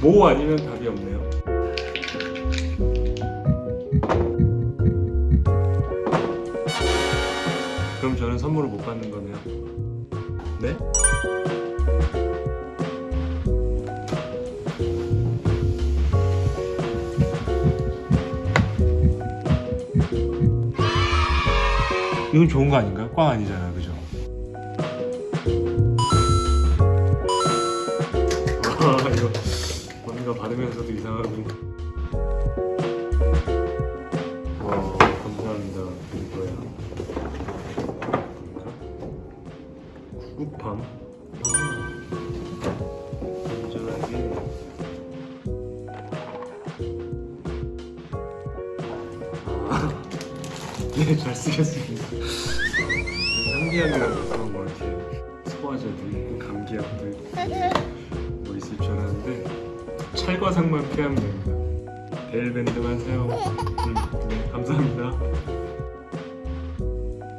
뭐 아니면 답이 없네요. 그럼 저는 선물을 못 받는 거네요. 네? 이건 좋은 거 아닌가요? 꽝 아니잖아, 그죠? 아 이거 뭔가 받으면서도 이상하고. 와 감사합니다. 이거야 구급함? 안전하게 네잘 쓰겠습니다. 상기약이라고 뭐 이렇게 소화제도 있고 감기약도 있고 뭐 있을 줄 알았는데 찰과상만 피하면 됩니다. 베일밴드만 사용. 음, 네, 감사합니다.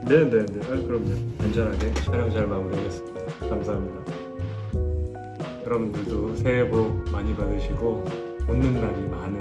네네네. 아, 그럼요. 안전하게 촬영 잘 마무리하겠습니다. 감사합니다. 여러분들도 새해 복 많이 받으시고 웃는 날이 많은